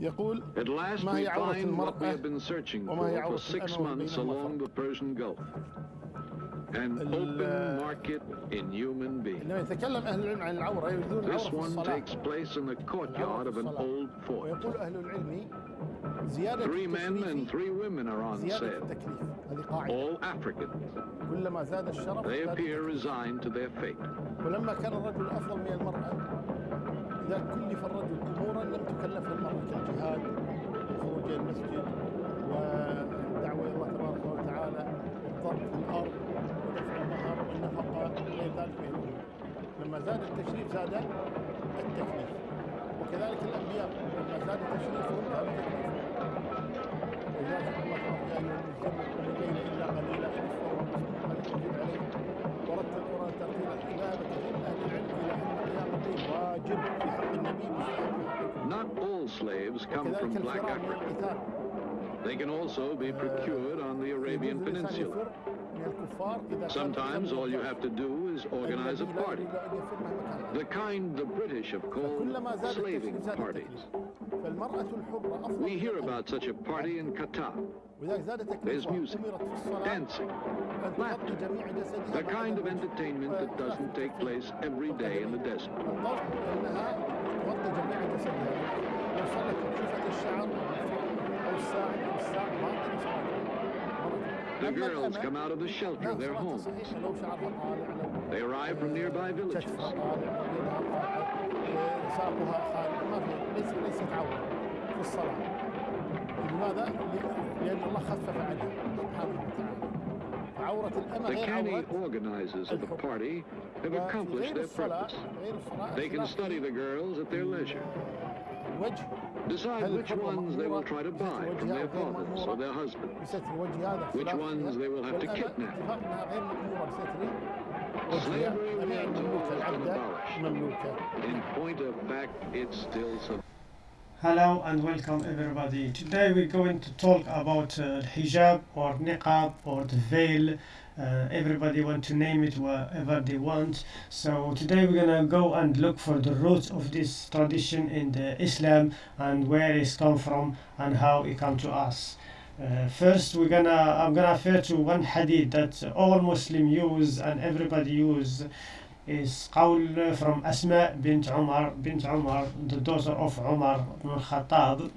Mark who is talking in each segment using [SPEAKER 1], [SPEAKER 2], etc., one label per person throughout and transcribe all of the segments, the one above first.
[SPEAKER 1] يقول
[SPEAKER 2] At last
[SPEAKER 1] ما
[SPEAKER 2] we
[SPEAKER 1] هي عورة
[SPEAKER 2] find what we
[SPEAKER 1] المرأة
[SPEAKER 2] have been searching
[SPEAKER 1] وما هي
[SPEAKER 2] for for
[SPEAKER 1] عورة
[SPEAKER 2] six
[SPEAKER 1] الأمة
[SPEAKER 2] months
[SPEAKER 1] بين
[SPEAKER 2] along the Persian Gulf. An
[SPEAKER 1] ال-
[SPEAKER 2] open market in human beings.
[SPEAKER 1] إنما يتكلم أهل العلم عن العورة يريدون العورة
[SPEAKER 2] This
[SPEAKER 1] في
[SPEAKER 2] one
[SPEAKER 1] الصلاة
[SPEAKER 2] takes place in the courtyard of an old fort.
[SPEAKER 1] ويقول أهل العلم زيادة
[SPEAKER 2] Three men and
[SPEAKER 1] التشريف
[SPEAKER 2] three women are on
[SPEAKER 1] زيادة
[SPEAKER 2] sale,
[SPEAKER 1] التكليف هذه قاعدة
[SPEAKER 2] all Africans.
[SPEAKER 1] كلما زاد الشرف
[SPEAKER 2] They
[SPEAKER 1] زاد
[SPEAKER 2] appear
[SPEAKER 1] التكليف.
[SPEAKER 2] resigned to their fate.
[SPEAKER 1] لم تكلفها المرأة كالجهاد والخروج إلى المسجد والدعوة إلى الله تبارك وتعالى والضرب في الأرض ودفع المهر والنفقة وغير ذلك من الأمور. لما زاد التشريف زاد التكليف. وكذلك الأنبياء لما زاد تشريفهم زاد تكليفهم ولذلك الله تبارك يا أيها المزمل الليل إلا قليلا
[SPEAKER 2] come from Black Africa. They can also be procured on the Arabian Peninsula. Sometimes all you have to do is organize a party, the kind the British have called slaving parties. We hear about such a party in Qatar. There's music, dancing, laughter, the kind of entertainment that doesn't take place every day in the desert.
[SPEAKER 1] الضوء أنها تغطي جميع جسدها لو صلت بشوفة الشعر أو الساعد أو الساعة ما عندنا صلاة
[SPEAKER 2] The
[SPEAKER 1] أما
[SPEAKER 2] girls
[SPEAKER 1] الأمة،
[SPEAKER 2] come out of the shelter,
[SPEAKER 1] نعم
[SPEAKER 2] their
[SPEAKER 1] صلاتها
[SPEAKER 2] homes.
[SPEAKER 1] صحيحة لو شعرها طالع لو
[SPEAKER 2] They arrive from nearby villages.
[SPEAKER 1] كتفها طالع يدها طالعة آه، ساقها خارج ما في ليس ليست عورة في الصلاة لماذا؟ ل- لأن الله خفف عنها سبحانه وتعالى فعورة الأمة
[SPEAKER 2] The
[SPEAKER 1] غير
[SPEAKER 2] canny
[SPEAKER 1] عورة
[SPEAKER 2] organizers of the party have
[SPEAKER 1] وفي
[SPEAKER 2] accomplished
[SPEAKER 1] غير
[SPEAKER 2] their
[SPEAKER 1] الصلاة
[SPEAKER 2] purpose.
[SPEAKER 1] غير الصلاة
[SPEAKER 2] They can
[SPEAKER 1] اختلاف
[SPEAKER 2] study the girls at their leisure,
[SPEAKER 1] الوجه
[SPEAKER 2] decide
[SPEAKER 1] هل
[SPEAKER 2] which
[SPEAKER 1] الحرة
[SPEAKER 2] ones they will try to
[SPEAKER 1] مأمورة
[SPEAKER 2] buy from
[SPEAKER 1] بستر
[SPEAKER 2] their
[SPEAKER 1] وجهها غير
[SPEAKER 2] fathers or
[SPEAKER 1] مأمورة
[SPEAKER 2] their husbands.
[SPEAKER 1] بستر وجه هذا
[SPEAKER 2] Which
[SPEAKER 1] اختلاف
[SPEAKER 2] ones
[SPEAKER 1] فيها.
[SPEAKER 2] they will have to
[SPEAKER 1] والأمة
[SPEAKER 2] kidnap.
[SPEAKER 1] اتفاق انها غير مأمورة بستر وجهها
[SPEAKER 2] Slavery
[SPEAKER 1] أمير
[SPEAKER 2] remains
[SPEAKER 1] المملوكة
[SPEAKER 2] almost
[SPEAKER 1] العبدة
[SPEAKER 2] abolished.
[SPEAKER 1] مملوكة
[SPEAKER 2] In point of fact, it's still so.
[SPEAKER 3] Hello and welcome everybody. Today we're going to talk about uh, hijab or niqab or the veil. Uh, everybody want to name it whatever they want. So today we're gonna go and look for the roots of this tradition in the Islam and where it's come from and how it come to us. Uh, first we're gonna I'm gonna refer to one hadith that all Muslim use and everybody use is قول from Asma bint Umar bint Umar the daughter of Umar ibn al-Khattab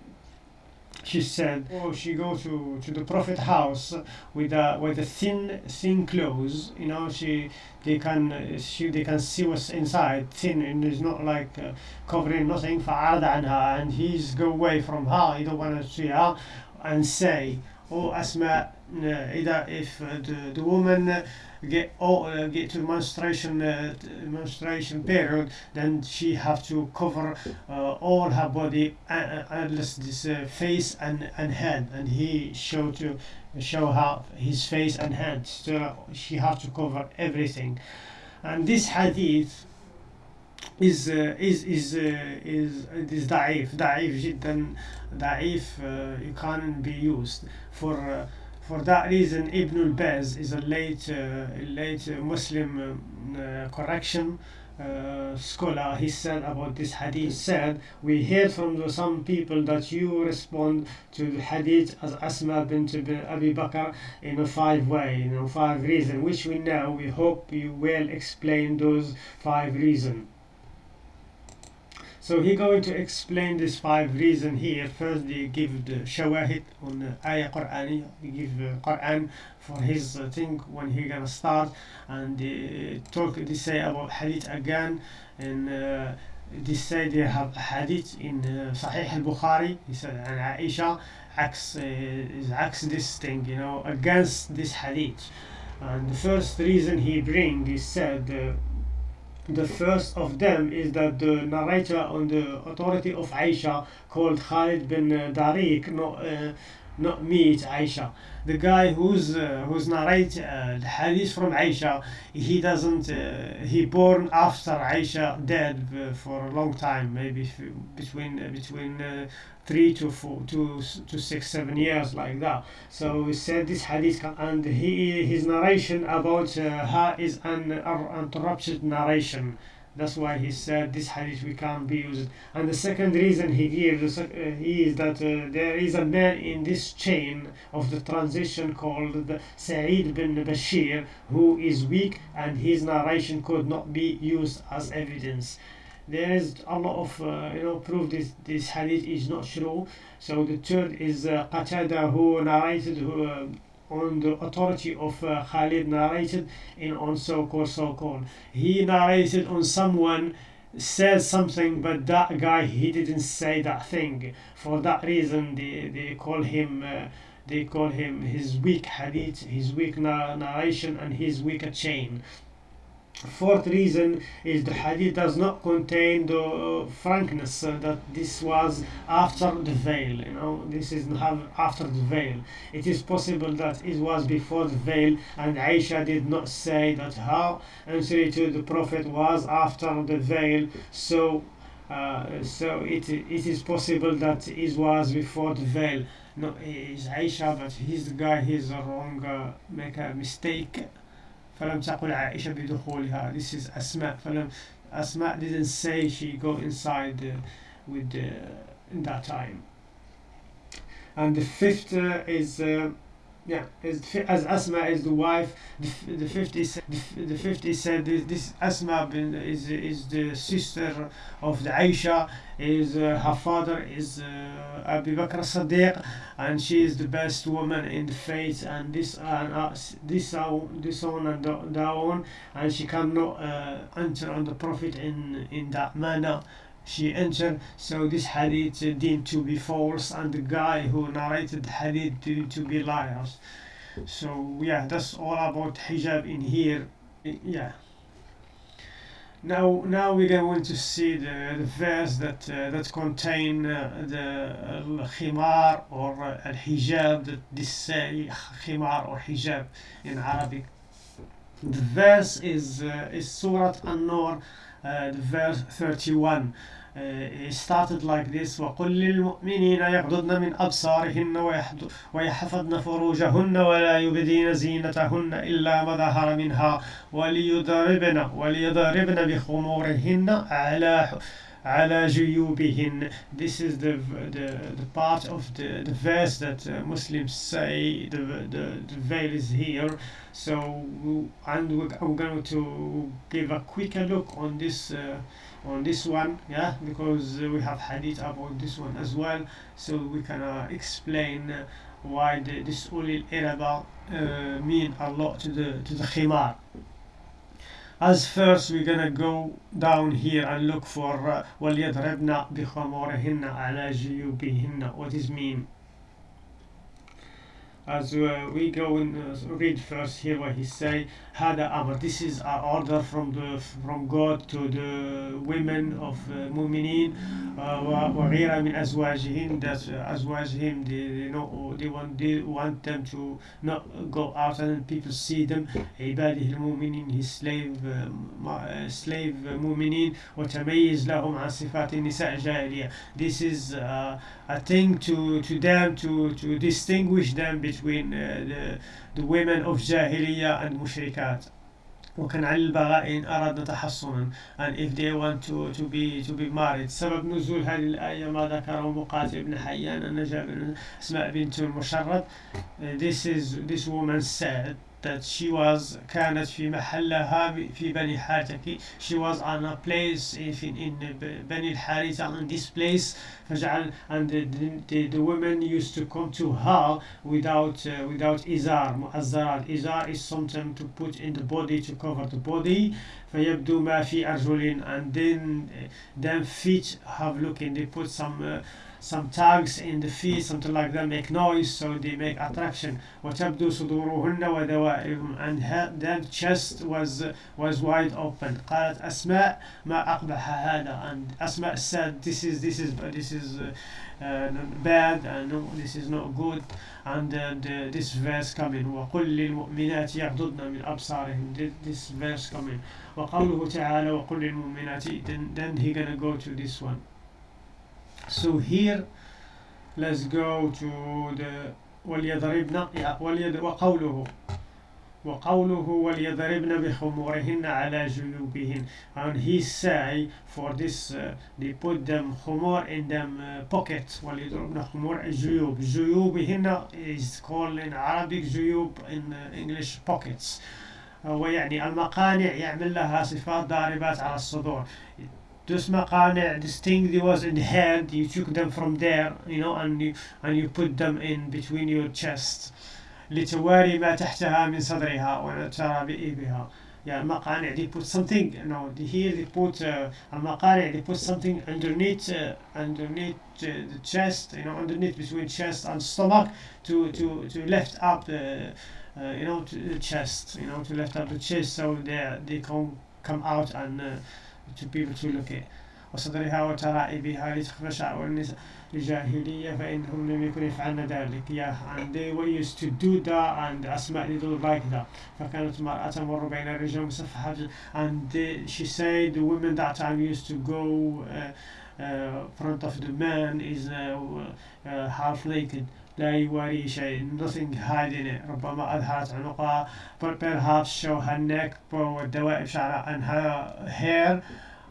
[SPEAKER 3] she said oh she go to, to the prophet house with a with a thin thin clothes you know she they can uh, she they can see what's inside thin and it's not like uh, covering nothing فعرض عنها and he's go away from her he don't want to see her and say oh Asma uh, إذا if uh, the, the woman uh, get oh, uh, get to menstruation uh, t- menstruation period then she have to cover uh, all her body uh, uh, unless this uh, face and, and head and he show to show her his face and hand so she have to cover everything and this hadith is uh, is is uh, is is ضعيف ضعيف جدا ضعيف uh, it can't be used for uh, for that reason Ibn al-Baz is a late uh, late Muslim uh, correction uh, scholar. He said about this hadith said we heard from the, some people that you respond to the hadith as Asma bint Abi Bakr in a five way know five reasons which we know. We hope you will explain those five reasons so he going to explain this five reason here. First, they give the shawahid on ayah Qur'ani. He give uh, Quran for his uh, thing when he gonna start, and they talk. They say about hadith again, and uh, they say they have hadith in uh, Sahih al-Bukhari. He said and Aisha acts uh, is acts this thing, you know, against this hadith. And the first reason he bring, he said. Uh, the first of them is that the narrator on the authority of Aisha called Khalid bin uh, Tariq, not, me, it's Aisha. The guy who's uh, who's narrate uh, the hadith from Aisha, he doesn't. Uh, he born after Aisha dead uh, for a long time, maybe between uh, between uh, three to four to to six seven years like that. So he said this hadith and he his narration about her is an uninterrupted narration. That's why he said this hadith we can't be used. And the second reason he gives uh, is that uh, there is a man in this chain of the transition called the Sa'id bin Bashir who is weak and his narration could not be used as evidence. There is a lot of uh, you know proof this this hadith is not true. So the third is uh, Qatada who narrated who, uh, on the authority of uh, Khalid narrated in on so-called so-called he narrated on someone said something but that guy he didn't say that thing. For that reason they, they call him uh, they call him his weak hadith his weak na- narration and his weaker chain Fourth reason is the hadith does not contain the uh, frankness uh, that this was after the veil. You know, this is after the veil. It is possible that it was before the veil, and Aisha did not say that her answer to the Prophet was after the veil. So, uh, so it it is possible that it was before the veil. No, it's Aisha, but he's the guy. He's wrong. Uh, make a mistake. فلم تقل عائشة بدخولها this is أسماء فلم أسماء didn't say she go inside uh, with uh, in that time and the fifth uh, is uh, yeah as Asma is the wife the, f- the 50 the, the 50 said this, Asma is is the sister of the Aisha is uh, her father is uh, Abu Bakr Sadiq and she is the best woman in the faith and this and uh, this uh, this on and that on and she cannot uh, enter on the prophet in in that manner she entered so this hadith uh, deemed to be false and the guy who narrated the hadith deemed to be liars. So yeah that's all about hijab in here. Yeah. Now now we're going to see the, the verse that uh, that contain uh, the al khimar or uh, al hijab that this say khimar or hijab in Arabic. The verse is uh, is Surah An-Nur verse 31 uh, it started like this وقل للمؤمنين يغضضن من أبصارهن ويحفظن فروجهن ولا يبدين زينتهن إلا ما ظهر منها وليضربن وليضربن بخمورهن على ala juyubihin. This is the, the, the part of the, the verse that uh, Muslims say the, the, the veil is here. So, and we're, I'm going to give a quicker look on this uh, on this one, yeah, because uh, we have hadith about this one as well. So we can uh, explain uh, why the, this ulil iraba uh, mean a lot to the to the khimar as first we're gonna go down here and look for uh, وَلْيَضْرِبْنَ بِخَمُورِهِنَّ عَلَى جُيُوبِهِنَّ what is mean as uh, we go and uh, read first here what he say هذا أمر this is an order from the from God to the women of uh, مؤمنين uh, و- وغيرها من أزواجهم that uh, أزواجهم they, they know they want they want them to not go out and people see them عباده المؤمنين his slave uh, ma- uh, slave uh, مؤمنين وتميز لهم عن صفات النساء الجاهلية this is uh, a thing to to them to to distinguish them between uh, the the women of جاهلية and مشركات وكان على البغاء إن أردنا تحصنا. And if they want to to be to be married. سبب نزول هذه الآية ما ذكره مقاتل بن حيان أن جاء أسماء بنت المشرد Uh, this is this woman said that she was كانت في محلها في بني حارثة she was on a place in, in بني الحارثة in this place فجعل and the, the, the women used to come to her without uh, without izar مؤزرات izar is something to put in the body to cover the body فيبدو ما في أرجل and then uh, them feet have looking they put some uh, some tags in the feet something like that make noise so they make attraction وتبدو صدورهن ودوائرهم and her, their chest was uh, was wide open قالت أسماء ما أقبح هذا and أسماء said this is this is this is uh, uh, bad and no, this is not good and uh, the, this verse coming وقل للمؤمنات يغضضن من أبصارهن Thi- this verse coming وقوله تعالى وقل للمؤمنات then, then he gonna go to this one So here let's go to the وليضربن yeah, وليض وقوله. وقوله وليضربن بخمورهن على جيوبهن. And he say for this uh, they put them خمور in them uh, pockets وليضربن خمور جيوب. جيوبهن is called in Arabic جيوب in uh, English pockets. هو يعني المقانع يعمل لها صفات ضاربات على الصدور. those مقانع this thing that was in the head you took them from there you know and you, and you put them in between your chest لتواري ما تحتها من صدرها وترى بإيبها يعني المقانع they put something you know here they put uh, المقانع they put something underneath uh, underneath uh, the chest you know underneath between chest and stomach to to to lift up the uh, you know to the chest you know to lift up the chest so they they can come out and uh, look at وصدرها وترائبها لتخفى شعر النساء الجاهلية فإنهم لم يكونوا يفعلن ذلك yeah and they were used to do that and أسماء they like that فكانت المرأة تمر بين الرجال مصفحة and they, she said the women that time used to go uh, uh, front of the man is uh, uh, half naked لا يواري شيء nothing hiding it ربما أظهرت عنقها but perhaps show her neck والدوائب شعرها and her hair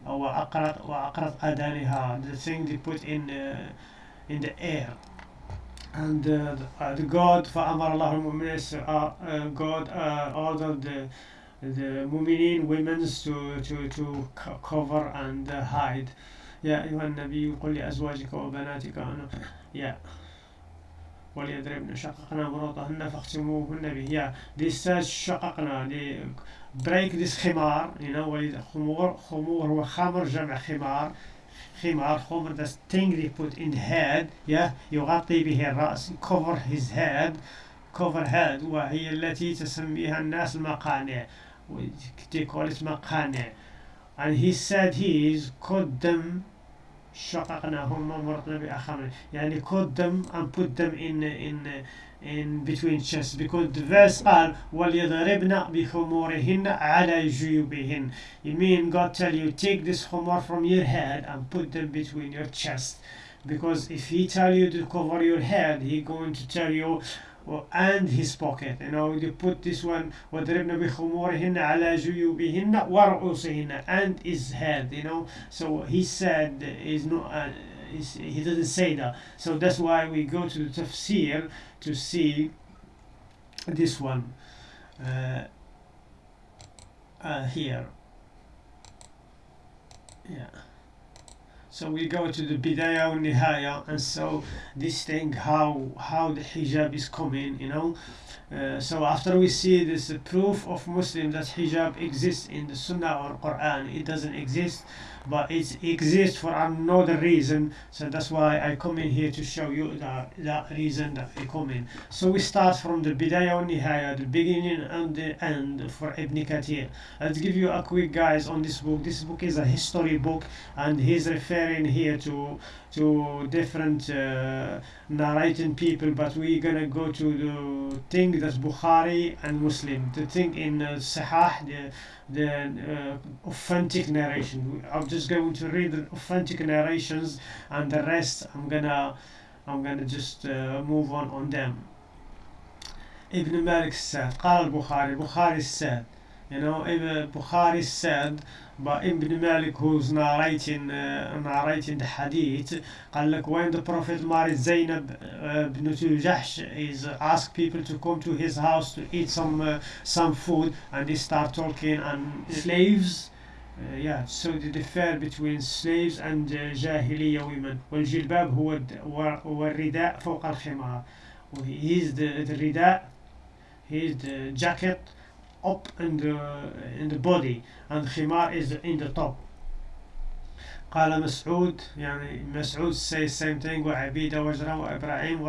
[SPEAKER 3] وأقرط وأقرط أذانها the thing they put in uh, in the air and uh, the, uh, the God فأمر الله المؤمنين uh, uh, God uh, ordered the the مؤمنين women to to to co- cover and uh, hide يا أيها النبي قل لأزواجك وبناتك أنا يا وليضربن شققنا بروطهن فاختموهن به. يا this says شققنا they break this خمار. know وليد خمور خمور هو خمر جمع خمار. خمار خمر the thing put in the head. yeah يغطي به الرأس. Cover his head. Cover head وهي التي تسميها الناس المقانع. They call مقانع. And he said he is cut them شققناهم ومرطنا بأخمر يعني cut them and put them in in in between chests because the verse قال وليضربن بخمورهن على جيوبهن you mean God tell you take this khumur from your head and put them between your chest because if he tell you to cover your head he going to tell you well, and his pocket you know you put this one وضربن بخمورهن على جيوبهن ورؤوسهن and his head you know so he said is not uh, is, he doesn't say that so that's why we go to the tafsir to see this one uh, uh, here yeah so we go to the bidaya and nihaya and so this thing how how the hijab is coming you know? Uh, so after we see this proof of muslim that hijab exists in the sunnah or quran it doesn't exist but it exists for another reason so that's why i come in here to show you that that reason that i come in. So we start from the and nihaya the beginning and the end for ibn kathir. Let's give you a quick guys on this book. This book is a history book and he's referring here to to different uh, narrating people but we're gonna go to the thing that's bukhari and muslim. The thing in uh, sahih the the uh, authentic narration. I'm just going to read the authentic narrations and the rest i'm gonna i'm gonna just uh, move on on them ibn malik said قال البخاري البخاري said you know ibn bukhari said but Ibn Malik who's narrating uh, narrating the hadith قال لك when the Prophet married Zainab uh, بنت Jahsh is asked people to come to his house to eat some uh, some food and they start talking and slaves uh, yeah so they differ between slaves and uh, جاهلية women والجلباب هو الد- هو هو الرداء فوق الخمار he's the, the رداء he's the jacket up in the in the body and khimar is in the top قال مسعود يعني مسعود same thing وعبيدة وجرة وإبراهيم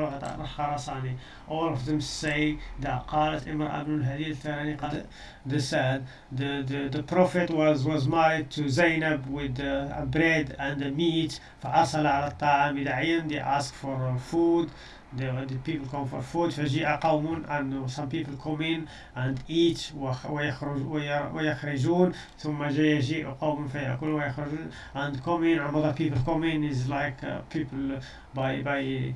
[SPEAKER 3] all of them say that قالت امرأة بن الهدي الثاني قال they said the, the, the prophet was was married to Zainab with uh, bread and meat فأرسل على الطعام داعيا they ask for uh, food the, the people come for food فجيء قوم and some people come in and eat ويخرج وي- ويخرجون ثم جاء يجيء قوم فيأكلون ويخرجون and come in and other people come in is like uh, people by by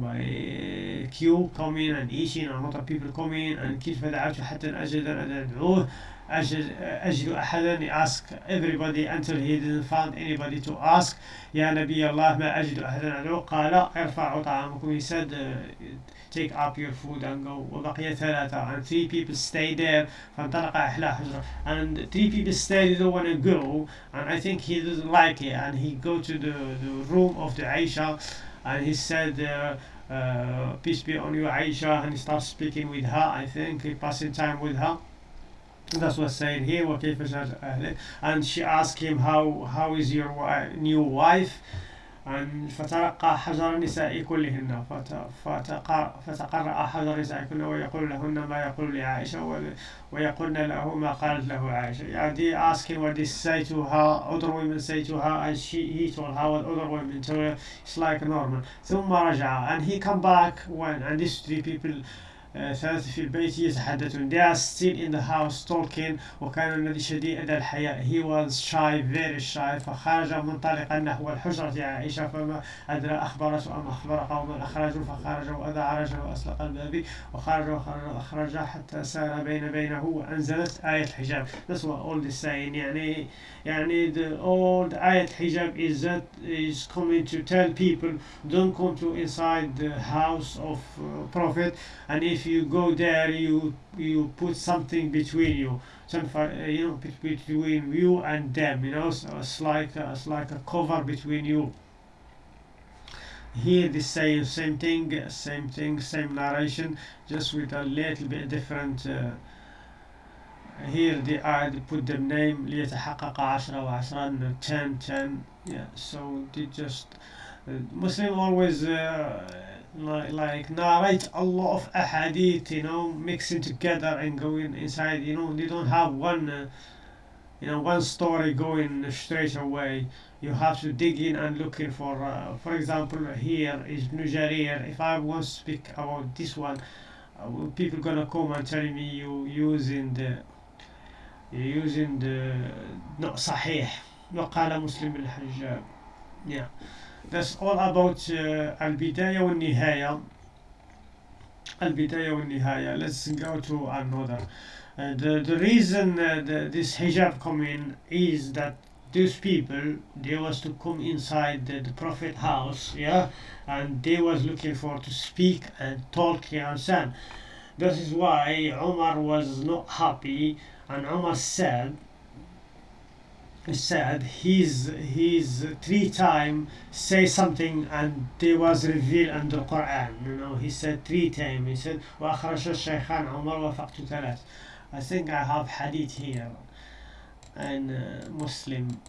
[SPEAKER 3] by uh, queue coming and eating and of people coming and كيف دعوته حتى أجد أن أدعوه أجد, أجد أحدا ask everybody until he didn't find anybody to ask يا نبي الله ما أجد أحدا أدعوه قال ارفعوا طعامكم he said uh, take up your food and go وبقي ثلاثة and three people stay there فانطلق إحلى حجرة and three people stay they don't want to go and I think he doesn't like it and he go to the, the room of the Aisha and he said uh, uh, peace be on you Aisha and he starts speaking with her I think he passing time with her that's what's saying here وكيف جاء أهله and she asked him how how is your wi- new wife and فتلقى حجر النساء كلهن فت- فتق- فتقرأ حجر النساء كلهن ويقول لهن ما يقول لعائشة و- ويقولن له ما قالت له عائشة يعني they ask him what they say to her other women say to her and she he told her what other women told her it's like normal ثم رجع and he come back when and these three people آه، ثلاثة في البيت يتحدثون they are still in the house talking. وكان الذي شديد الحياء he was shy very shy. فخرج منطلقا نحو الحجرة عائشة فما أدرى أخبرته أم أخبر قوما أخرجوا. فخرج وأذاع رجل وأسلق الباب. وخرج وخرج وأخرج حتى سار بين بينه وأنزلت آية الحجاب that's what all this saying. يعني يعني the old آية الحجاب is that is coming to tell people don't come to inside the house of uh, prophet. And if you go there you you put something between you some uh, you know bet- between you and them you know so it's like a, it's like a cover between you here the same same thing same thing same narration just with a little bit different uh, here they are they put the name ليتحقق عشرة وعشرة 10 10 yeah so they just uh, Muslim always uh, like, like narrate a lot of ahadith you know mixing together and going inside you know they don't have one uh, you know one story going straight away you have to dig in and looking for uh, for example here is Ibn Jarir if I want to speak about this one uh, well, people gonna come and tell me you using the you using the not صحيح وقال مسلم الحجاب yeah That's all about uh, al-bidaya wa nihaya. Al-bidaya wa nihaya. Let's go to another. Uh, the, the reason uh, the, this hijab come in is that these people they was to come inside the, the, prophet house yeah and they was looking for to speak and talk you understand this is why Omar was not happy and Omar said said he's he's three time say something and they was revealed in the Quran you know he said three times he said وأخرج الشيخان عمر وفقت ثلاث I think I have hadith here and uh, Muslim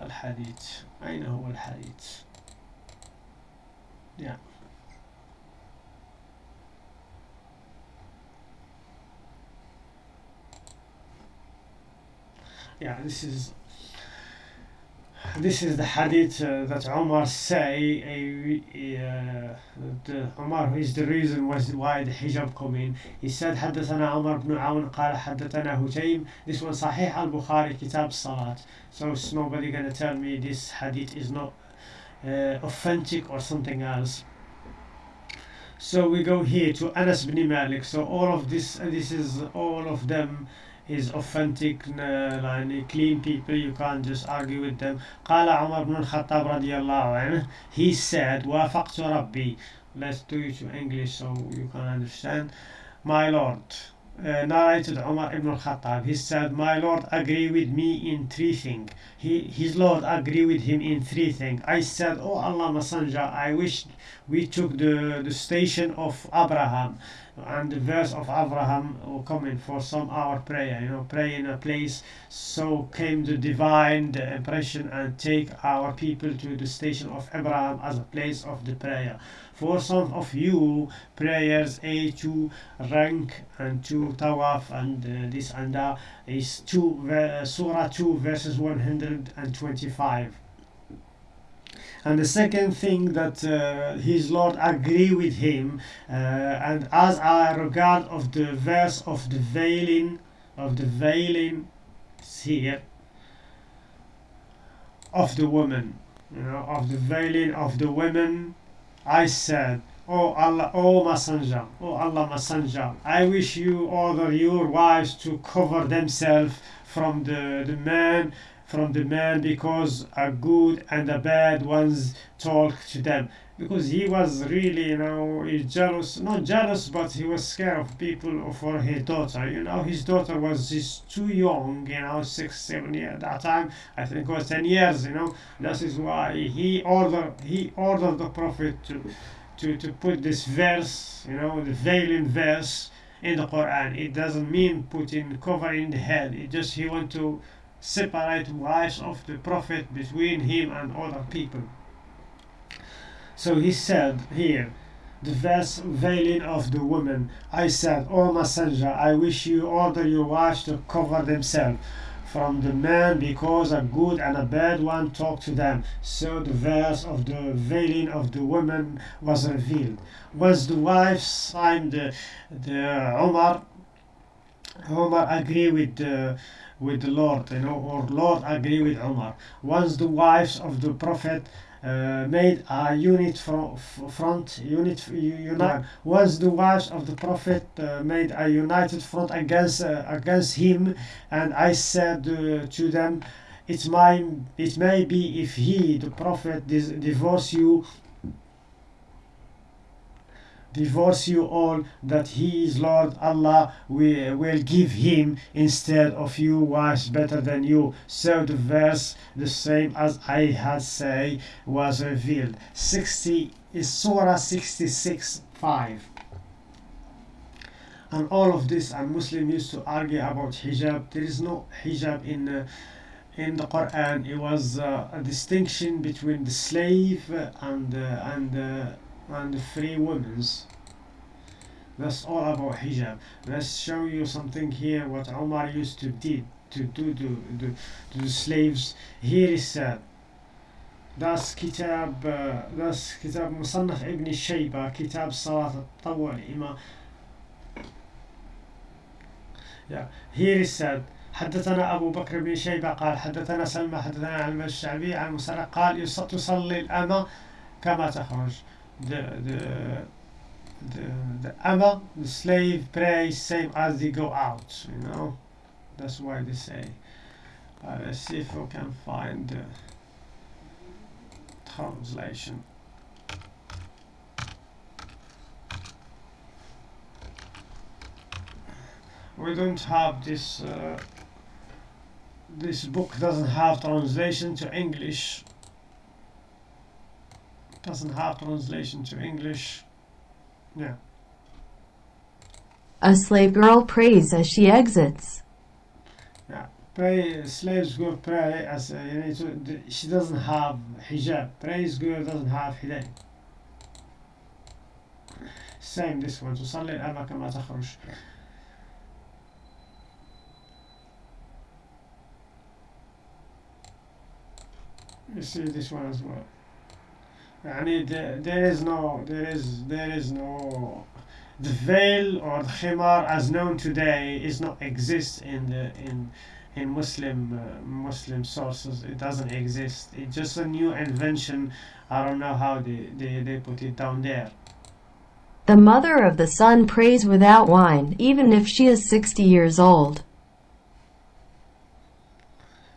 [SPEAKER 3] الحديث أين هو الحديث yeah yeah this is this is the hadith uh, that Umar say uh, the Umar is the reason was why the hijab come in he said حدثنا عمر بن عون قال حدثنا هشيم this one صحيح البخاري كتاب الصلاة so it's nobody gonna tell me this hadith is not uh, authentic or something else so we go here to Anas bin Malik so all of this this is all of them is authentic uh, يعني clean people you can't just argue with them قال عمر بن الخطاب رضي الله عنه he said وافقت ربي let's do it to English so you can understand my lord uh, narrated Umar ibn al-Khattab he said my lord agree with me in three things he, his lord agree with him in three things I said oh Allah messenger I wish we took the, the station of Abraham and the verse of Abraham will come in for some hour prayer, you know, pray in a place. So came the divine the impression and take our people to the station of Abraham as a place of the prayer. For some of you, prayers A to rank and to tawaf and uh, this and that is two ver- Surah 2 verses 125 and the second thing that uh, his lord agree with him uh, and as I regard of the verse of the veiling of the veiling here of the woman you know, of the veiling of the women, I said, Oh Allah, oh Messenger, oh Allah Messenger, I wish you order your wives to cover themselves from the, the man from the man because a good and a bad ones talk to them because he was really you know jealous not jealous but he was scared of people for his daughter. You know his daughter was just too young you know six seven years at that time i think was 10 years you know. That is why he ordered he ordered the prophet to to to put this verse you know the veiling verse in the quran. It doesn't mean putting covering the head. It just he want to separate wives of the prophet between him and other people so he said here, the verse veiling of the woman. I said, O messenger, I wish you order your wives to cover themselves from the man because a good and a bad one talk to them. So the verse of the veiling of the woman was revealed. Once the wives signed the, the Umar, Umar agree with the with the Lord, you know, or Lord agree with Umar. Once the wives of the Prophet uh, made a unit from front unit unite was the wives of the prophet uh, made a united front against uh, against him. And i said uh, to them it might it may be if he the prophet divorce you divorce you all that he is Lord Allah we will give him instead of you wives better than you. So the verse the same as I had say was revealed. 60 is Surah 66 5 and all of this and Muslim used to argue about hijab. There is no hijab in uh, in the Quran. It was uh, a distinction between the slave and uh, and uh, and free women's that's all about hijab let's show you something here what Omar used to did to do to, to, to the slaves here is said that's كتاب that's كتاب مصنف ابن الشيبة كتاب صلاة التطوع الإمام yeah. here is said حدثنا أبو بكر بن شيبة قال حدثنا سلمى حدثنا عن الشعبي عن مسرق قال تصلي الأمة كما تخرج the, the the, the ama, the slave prays same as they go out, you know. That's why they say. Uh, let's see if we can find the translation. We don't have this. Uh, this book doesn't have translation to English Doesn't have translation to English. Yeah.
[SPEAKER 4] A slave girl prays as she exits.
[SPEAKER 3] Yeah. Pray, slaves girl pray as uh, you know, she doesn't have hijab. Praise girl doesn't have hijab. Same this one. تصلي الأمة كما تخرج. You see this one as well. I mean, there, there is no, there is, there is no, the veil or the khimar as known today is not exist in the in in Muslim uh, Muslim sources. It doesn't exist. It's just a new invention. I don't know how they, they, they put it down there.
[SPEAKER 4] The mother of the sun prays without wine, even if she is 60 years old.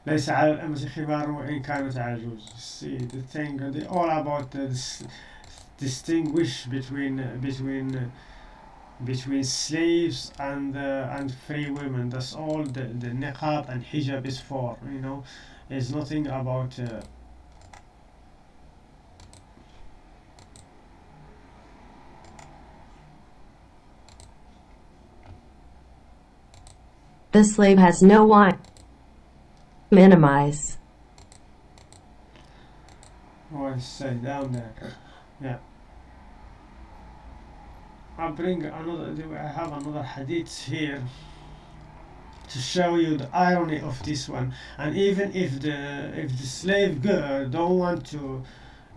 [SPEAKER 3] ليس على الأمة خبار وإن كانت عجوز see the thing they all about this distinguish between between between slaves and uh, and free women that's all the, the niqab and hijab is for you know there's nothing about uh,
[SPEAKER 4] the slave has no wine minimize.
[SPEAKER 3] Oh I say down there yeah. I'll bring another I have another hadith here to show you the irony of this one. And even if the if the slave girl don't want to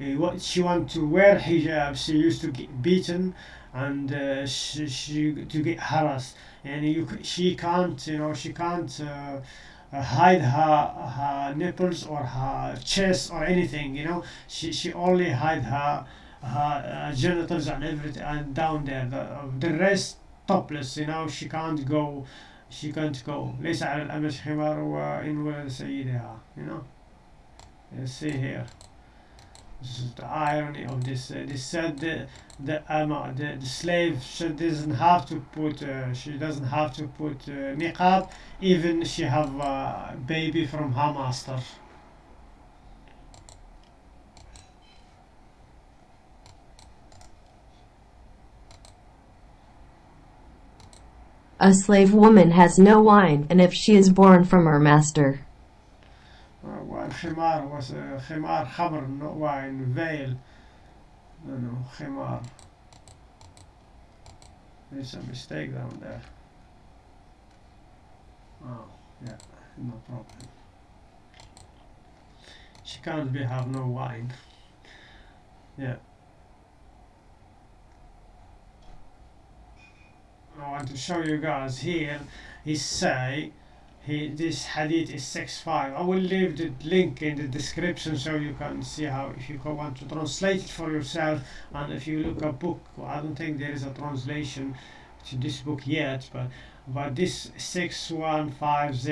[SPEAKER 3] uh, what she want to wear hijab she used to get beaten and uh, she, she to get harassed. And you she can't you know she can't uh, hide her her nipples or her chest or anything you know she she only hide her her uh, genitals and everything and down there the, the rest topless you know she can't go she can't go ليس على الأمش حمار وإن ولد سيدها you know you see here this is the irony of this uh, they said the the, um, the the slave she doesn't have to put uh, she doesn't have to put uh, niqab even she have a baby from her master
[SPEAKER 4] A slave woman has no wine, and if she is born from her master.
[SPEAKER 3] Khimar was uh, Khimar Khabr, not wine, veil. No, no, Khimar. There's a mistake down there. Oh, yeah, no problem. She can't be have no wine. yeah. I want to show you guys here. He say he this hadith is 6.5 i will leave the link in the description so you can see how if you want to translate it for yourself and if you look a book i don't think there is a translation to this book yet but but this 6150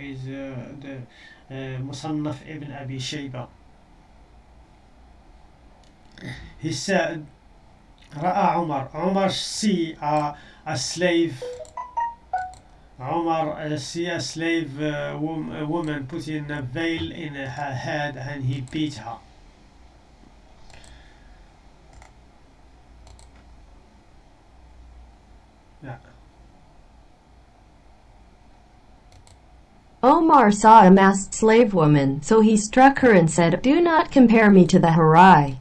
[SPEAKER 3] is uh, the uh, Musannaf ibn Abi Shayba. He said Ra'a Umar. Umar see uh, a slave Omar uh, see a slave uh, wom- a woman putting a veil in her head and he beat her.
[SPEAKER 4] Omar saw a masked slave woman, so he struck her and said, Do not compare me to the Harai.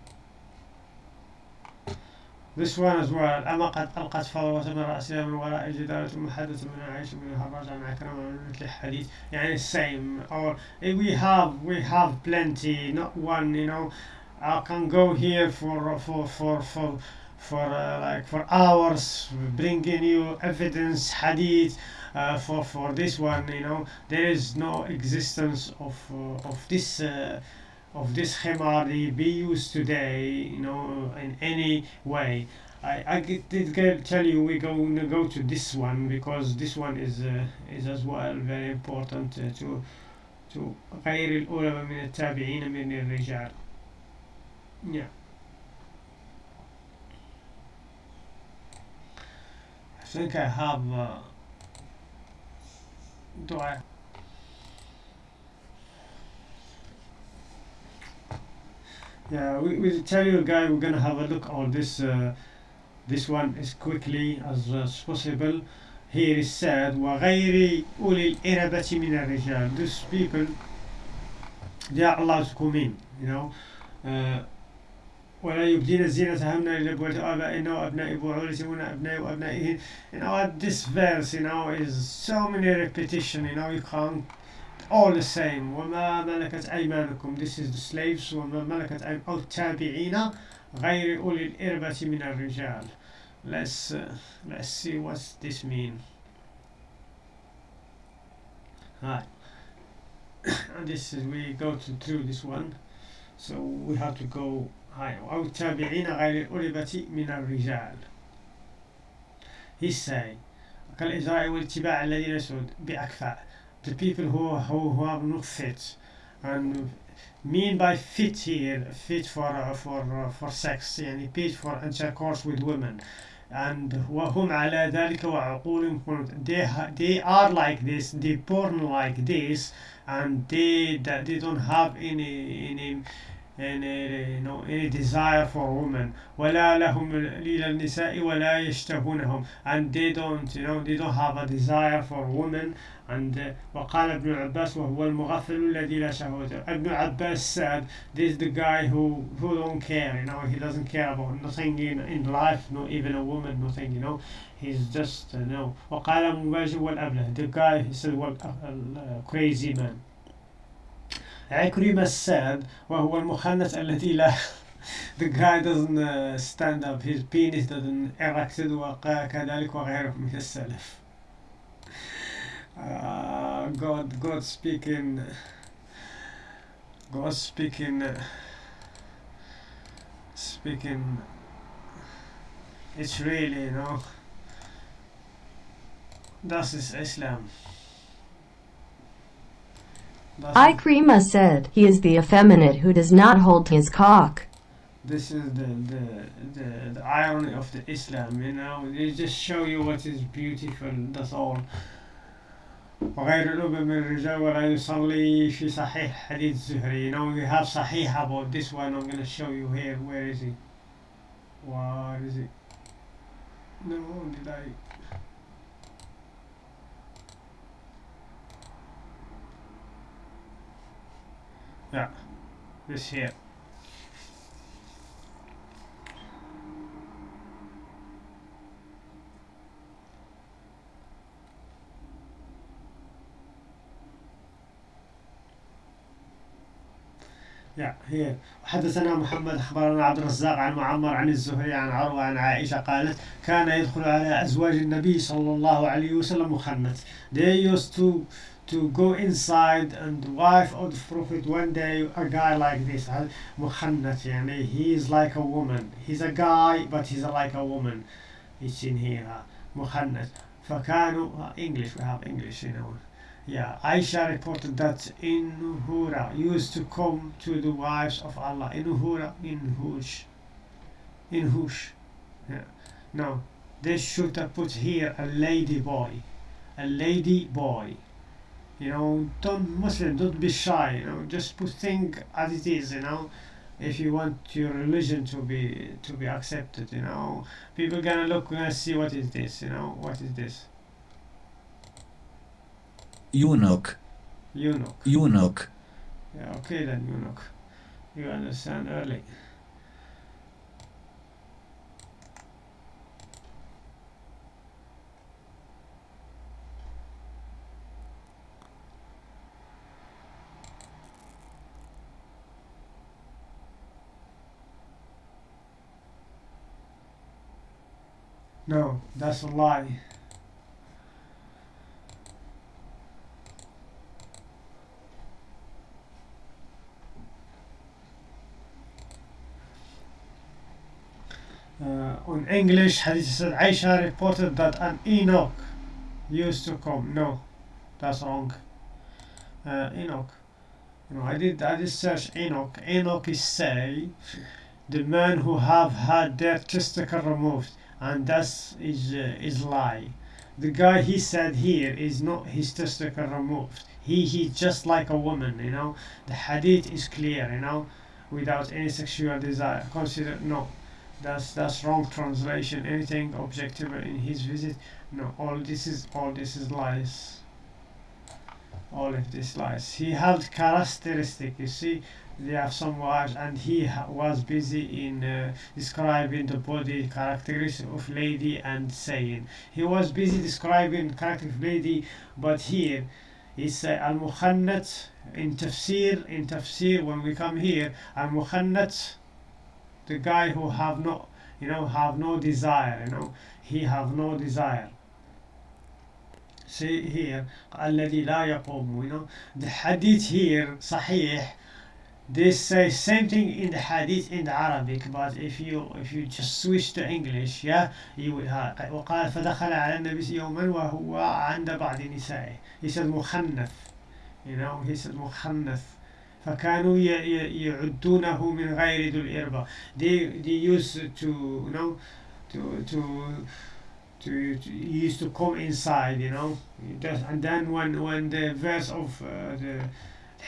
[SPEAKER 3] This one as well أما قد ألقت فورة من رأسها من وراء الجدار ثم حدث من عائشة من الحراج عن عكرمة من مثل الحديث يعني same or eh, we have we have plenty not one you know I can go here for for for for for uh, like for hours bringing you evidence hadith uh, for for this one you know there is no existence of uh, of this uh, of this khimar be used today you know in any way I, I get- did get- tell you we're going to go to this one because this one is uh, is as well very important uh, to to غير الأولى من التابعين من الرجال yeah I think I have uh, do I Yeah, we, we tell you guys we're gonna have a look on this uh, this one as quickly as, as possible. Here is said وغير أولي الإربة من الرجال. These people they are allowed to come in, you know. Uh, ولا يبدين زينتهن إلا بولد آبائهن وأبناء بعولتهن أبناء وأبنائهن. You know what this verse, you know, is so many repetition. You know, you can't all the same وما ملكت أيمانكم this is the slaves وما ملكت أيمانكم أو التابعين غير أولي الإربة من الرجال let's uh, let's see what this mean Hi. and this is we go to through this one so we have to go high أو التابعين غير الأربة من الرجال he say كالإجراء والاتباع الذين ليسوا بأكفاء the people who, who, who are not fit and mean by fit here fit for uh, for uh, for sex يعني fit for intercourse with women and وهم على ذلك وعقولهم قنوت they, ha- they are like this they born like this and they that they don't have any any any you know any desire for women ولا لهم إلى النساء ولا يشتهونهم and they don't you know they don't have a desire for women and uh, وقال ابن عباس وهو المغفل الذي لا شهوة ابن عباس said this is the guy who who don't care you know he doesn't care about nothing in, in life not even a woman nothing you know he's just uh, you know وقال مباشر والأبله the guy he said well, a, a, a crazy man عكرمة said وهو المخنث الذي لا the guy doesn't uh, stand up his penis doesn't erected وكذلك وغيره من السلف uh, God, God speaking, God speaking, speaking. It's really, you know, das ist Islam. Das
[SPEAKER 4] Ikrima said, he is the effeminate who does not hold his cock.
[SPEAKER 3] this is the, the the the irony of the Islam, you know. They just show you what is beautiful. That's all. وغير الأب من الرجال ولا يصلي في صحيح زهري. You know, we have صحيح about this one. I'm gonna show you here. Where is it? Where is it? No, did I? Yeah, this here. هي حدثنا محمد اخبرنا عبد الرزاق عن معمر عن الزهري عن عروه عن عائشه قالت كان يدخل على ازواج النبي صلى الله عليه وسلم مخنث. They used to to go inside and the wife of the prophet one day a guy like this مخنث يعني he is like a woman. He's a guy but he's like a woman. It's in here مخنث. فكانوا English we have English you know. Yeah, Aisha reported that Inuhura used to come to the wives of Allah. Inuhura, Inhush. Inhush. Yeah. No, they should have put here a lady boy. A lady boy. You know, don't Muslim, don't be shy, you know, just put thing as it is, you know. If you want your religion to be to be accepted, you know. People gonna look gonna see what is this, you know, what is this?
[SPEAKER 5] Eunuch,
[SPEAKER 3] Eunuch.
[SPEAKER 5] eunuch,
[SPEAKER 3] Yeah, okay then, eunuch. You understand early. No, that's a lie. Uh, on English, Hadith said Aisha reported that an Enoch used to come. No, that's wrong. Uh, Enoch. You know, I did I did search Enoch. Enoch is say the man who have had their testicle removed, and that is uh, is lie. The guy he said here is not his testicle removed. He he's just like a woman. You know, the Hadith is clear. You know, without any sexual desire. Consider no. That's that's wrong translation. Anything objective in his visit? No. All this is all this is lies. All of this lies. He had characteristic. You see, they have some wives, and he was busy in uh, describing the body characteristics of lady and saying he was busy describing character of lady, but here he say al mukhannat in tafsir in tafsir when we come here al mukhannat the guy who have no you know have no desire you know he have no desire see here الذي لا يقوم you know the hadith here صحيح they say same thing in the hadith in the Arabic but if you if you just switch to English yeah you will have وقال فدخل على النبي يوما وهو عند بعض نسائه he said مخنث you know he said مخنث فكانوا ي- ي- يعدونه من غير ذو الإربة they they used to you know to to to, to he used to come inside you know Just- and then when when the verse of uh, the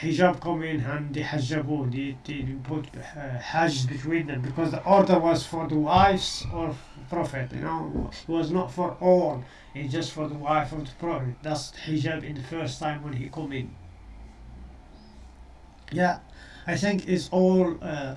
[SPEAKER 3] hijab come in and they hajjabu they, they put uh, hajj between them because the order was for the wives of prophet you know it was not for all it's just for the wife of the prophet that's hijab in the first time when he come in yeah, I think it's all uh,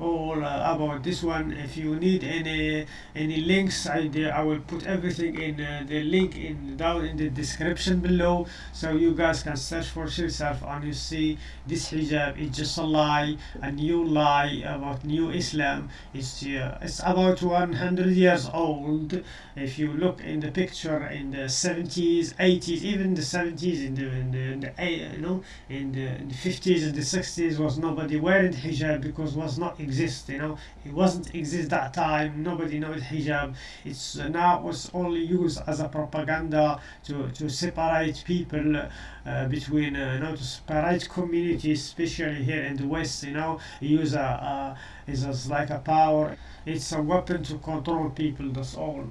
[SPEAKER 3] all uh, about this one? If you need any any links I, I will put everything in uh, the link in down in the description below. So you guys can search for yourself and you see this hijab. Is just a lie a new lie about new islam. It's uh, it's about 100 years old. If you look in the picture in the 70s 80s even the 70s in the, in the, in the you know in the, in the 50s and the 60s was nobody wearing hijab because was not exist you know? It wasn't exist that time nobody knows hijab. It's uh, now was only used as a propaganda to, to separate people uh, between uh, you know to separate communities especially here in the west you know? Use a, a is like a power. It's a weapon to control people that's all